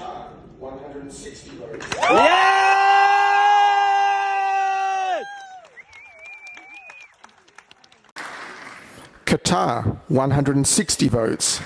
Qatar, 160 votes. Qatar, 160 votes.